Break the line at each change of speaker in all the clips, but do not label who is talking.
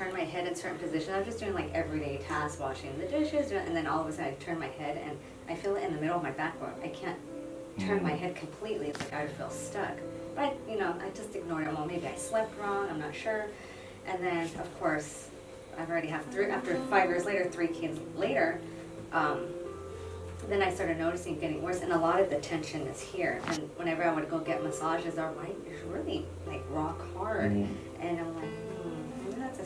certain positions. I was just doing like everyday tasks, washing the dishes, and then all of a sudden I turn my head and I feel it in the middle of my back where I can't turn my
Mm.
head completely. It's like I feel stuck. But you know, I just ignored it. Well, maybe I slept wrong. I'm not sure. And then, of course, I've already have three. After five years later, three kids later, um, then I started noticing getting worse, and a lot of the tension is here. And whenever I would go get massages, our right is really like rock hard,
Mhm.
and I'm like,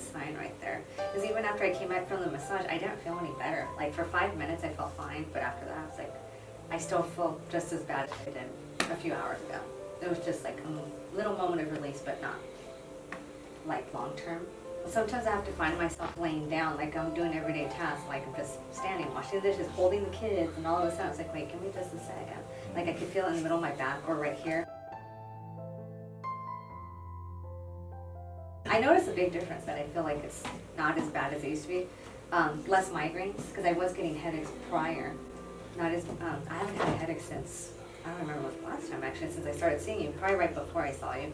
sign right there. Because even after I came back from the massage, I didn't feel any better. Like for five minutes, I felt fine, but after that, I was like, I still feel just as bad as I did a few hours ago. It was just like a little moment of release, but not like long term. Sometimes I have to find myself laying down, like I'm doing everyday tasks, like I'm just standing, washing the dishes, holding the kids, and all of a sudden it's like, wait, give me just second. Like I could feel it in the middle of my back or right here. I notice a big difference that I feel like it's not as bad as it used to be. Um, less migraines, because I was getting headaches prior. Not as, um, I haven't had a headache since, I don't remember what the last time actually, since I started seeing you, probably right before I saw you.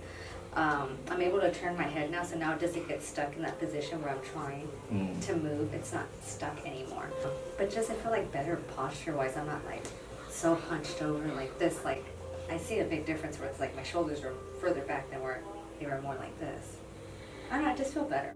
Um, I'm able to turn my head now, so now it doesn't get stuck in that position where I'm trying
Mm.
to move. It's not stuck anymore. But just I feel like better posture wise. I'm not like so hunched over like this. Like I see a big difference where it's like my shoulders are further back than where they were more like this. I don't know. I just feel better.